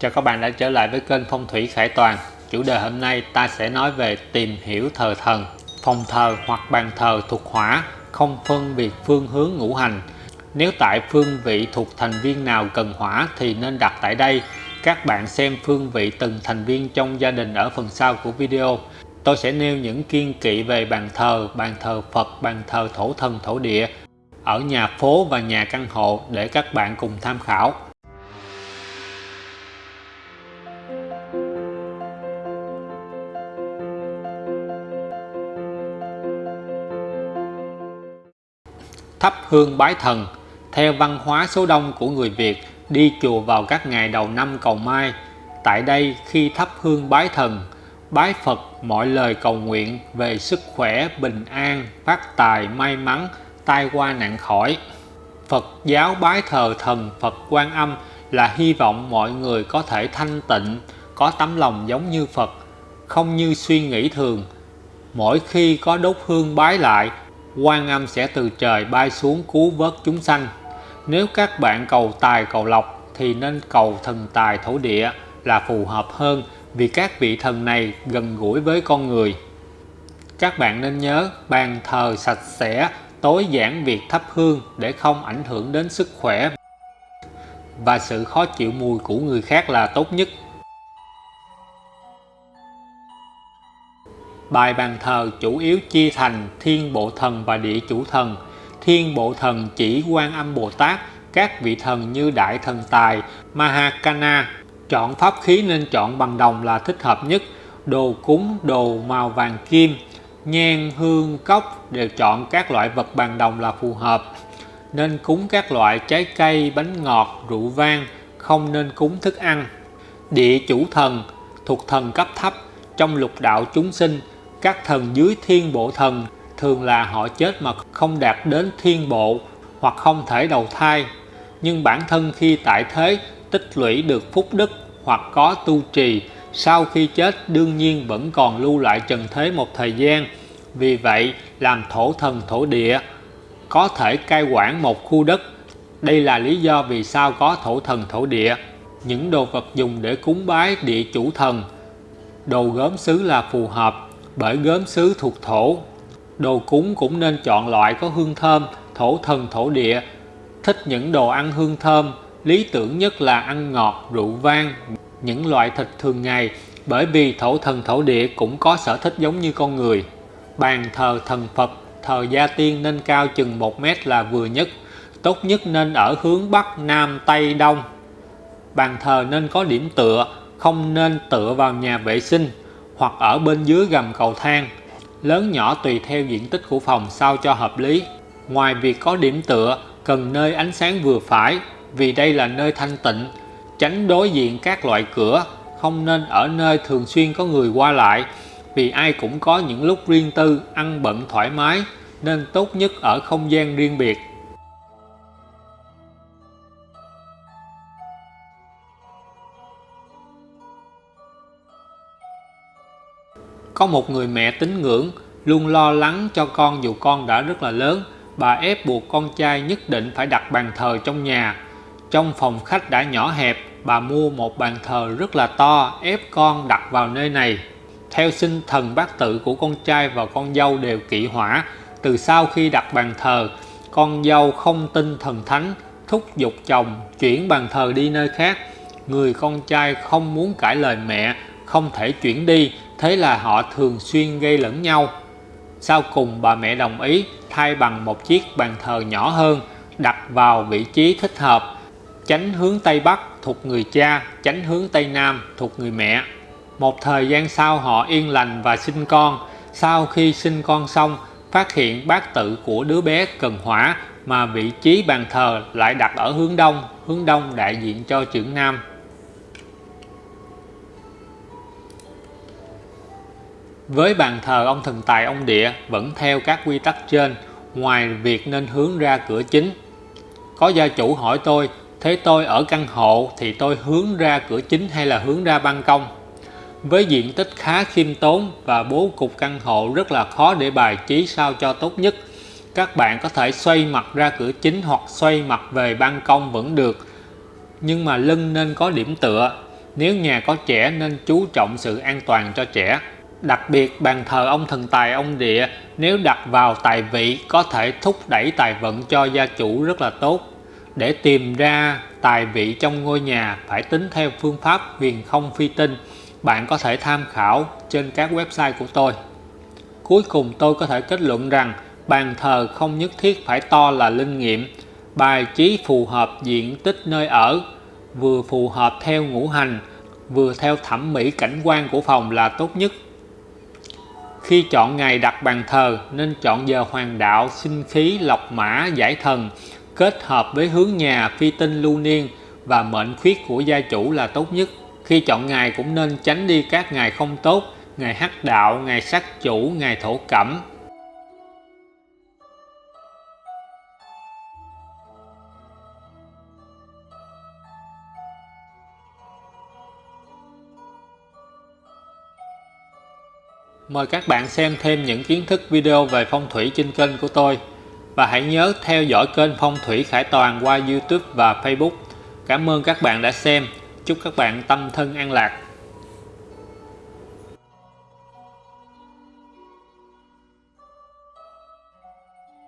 Chào các bạn đã trở lại với kênh Phong thủy Khải Toàn. Chủ đề hôm nay ta sẽ nói về tìm hiểu thờ thần. Phòng thờ hoặc bàn thờ thuộc hỏa không phân biệt phương hướng ngũ hành. Nếu tại phương vị thuộc thành viên nào cần hỏa thì nên đặt tại đây. Các bạn xem phương vị từng thành viên trong gia đình ở phần sau của video. Tôi sẽ nêu những kiên kỵ về bàn thờ, bàn thờ Phật, bàn thờ thổ thần thổ địa ở nhà phố và nhà căn hộ để các bạn cùng tham khảo. Thắp hương bái thần. Theo văn hóa số đông của người Việt, đi chùa vào các ngày đầu năm cầu mai. Tại đây, khi thắp hương bái thần, bái Phật mọi lời cầu nguyện về sức khỏe, bình an, phát tài, may mắn, tai qua nạn khỏi. Phật giáo bái thờ thần Phật Quan Âm là hy vọng mọi người có thể thanh tịnh, có tấm lòng giống như Phật, không như suy nghĩ thường. Mỗi khi có đốt hương bái lại quan âm sẽ từ trời bay xuống cứu vớt chúng sanh. Nếu các bạn cầu tài cầu lộc thì nên cầu thần tài thổ địa là phù hợp hơn vì các vị thần này gần gũi với con người. Các bạn nên nhớ bàn thờ sạch sẽ, tối giản việc thắp hương để không ảnh hưởng đến sức khỏe. Và sự khó chịu mùi của người khác là tốt nhất. Bài bàn thờ chủ yếu chia thành thiên bộ thần và địa chủ thần. Thiên bộ thần chỉ quan âm Bồ Tát, các vị thần như Đại Thần Tài, Mahakana. Chọn pháp khí nên chọn bằng đồng là thích hợp nhất. Đồ cúng, đồ màu vàng kim, nhang, hương, cốc đều chọn các loại vật bằng đồng là phù hợp. Nên cúng các loại trái cây, bánh ngọt, rượu vang, không nên cúng thức ăn. Địa chủ thần thuộc thần cấp thấp trong lục đạo chúng sinh các thần dưới thiên bộ thần thường là họ chết mà không đạt đến thiên bộ hoặc không thể đầu thai. Nhưng bản thân khi tại thế, tích lũy được phúc đức hoặc có tu trì, sau khi chết đương nhiên vẫn còn lưu lại trần thế một thời gian. Vì vậy, làm thổ thần thổ địa, có thể cai quản một khu đất. Đây là lý do vì sao có thổ thần thổ địa. Những đồ vật dùng để cúng bái địa chủ thần, đồ gốm sứ là phù hợp bởi gốm sứ thuộc thổ, đồ cúng cũng nên chọn loại có hương thơm, thổ thần, thổ địa. Thích những đồ ăn hương thơm, lý tưởng nhất là ăn ngọt, rượu vang, những loại thịt thường ngày. Bởi vì thổ thần, thổ địa cũng có sở thích giống như con người. Bàn thờ thần Phật, thờ gia tiên nên cao chừng 1 mét là vừa nhất. Tốt nhất nên ở hướng Bắc, Nam, Tây, Đông. Bàn thờ nên có điểm tựa, không nên tựa vào nhà vệ sinh hoặc ở bên dưới gầm cầu thang. Lớn nhỏ tùy theo diện tích của phòng sao cho hợp lý. Ngoài việc có điểm tựa, cần nơi ánh sáng vừa phải, vì đây là nơi thanh tịnh, tránh đối diện các loại cửa, không nên ở nơi thường xuyên có người qua lại, vì ai cũng có những lúc riêng tư, ăn bận thoải mái, nên tốt nhất ở không gian riêng biệt. Có một người mẹ tín ngưỡng luôn lo lắng cho con dù con đã rất là lớn. Bà ép buộc con trai nhất định phải đặt bàn thờ trong nhà. Trong phòng khách đã nhỏ hẹp, bà mua một bàn thờ rất là to ép con đặt vào nơi này. Theo sinh thần bát tự của con trai và con dâu đều kỵ hỏa. Từ sau khi đặt bàn thờ, con dâu không tin thần thánh, thúc giục chồng chuyển bàn thờ đi nơi khác. Người con trai không muốn cãi lời mẹ, không thể chuyển đi thế là họ thường xuyên gây lẫn nhau. Sau cùng bà mẹ đồng ý thay bằng một chiếc bàn thờ nhỏ hơn, đặt vào vị trí thích hợp tránh hướng Tây Bắc thuộc người cha tránh hướng Tây Nam thuộc người mẹ. Một thời gian sau họ yên lành và sinh con. Sau khi sinh con xong, phát hiện bát tự của đứa bé cần hỏa mà vị trí bàn thờ lại đặt ở hướng đông hướng đông đại diện cho trưởng nam. Với bàn thờ ông thần tài ông địa vẫn theo các quy tắc trên, ngoài việc nên hướng ra cửa chính. Có gia chủ hỏi tôi, thế tôi ở căn hộ thì tôi hướng ra cửa chính hay là hướng ra ban công? Với diện tích khá khiêm tốn và bố cục căn hộ rất là khó để bài trí sao cho tốt nhất. Các bạn có thể xoay mặt ra cửa chính hoặc xoay mặt về ban công vẫn được. Nhưng mà lưng nên có điểm tựa. Nếu nhà có trẻ nên chú trọng sự an toàn cho trẻ. Đặc biệt bàn thờ ông thần tài ông địa nếu đặt vào tài vị có thể thúc đẩy tài vận cho gia chủ rất là tốt. Để tìm ra tài vị trong ngôi nhà phải tính theo phương pháp huyền không phi tinh. Bạn có thể tham khảo trên các website của tôi. Cuối cùng tôi có thể kết luận rằng bàn thờ không nhất thiết phải to là linh nghiệm. Bài trí phù hợp diện tích nơi ở, vừa phù hợp theo ngũ hành, vừa theo thẩm mỹ cảnh quan của phòng là tốt nhất. Khi chọn ngày đặt bàn thờ nên chọn giờ hoàng đạo, sinh khí, lọc mã, giải thần, kết hợp với hướng nhà phi tinh lưu niên và mệnh khuyết của gia chủ là tốt nhất. Khi chọn ngày cũng nên tránh đi các ngày không tốt, ngày hắc đạo, ngày sát chủ, ngày thổ cẩm. Mời các bạn xem thêm những kiến thức video về phong thủy trên kênh của tôi và hãy nhớ theo dõi kênh Phong thủy Khải Toàn qua YouTube và Facebook. Cảm ơn các bạn đã xem. Chúc các bạn tâm thân an lạc.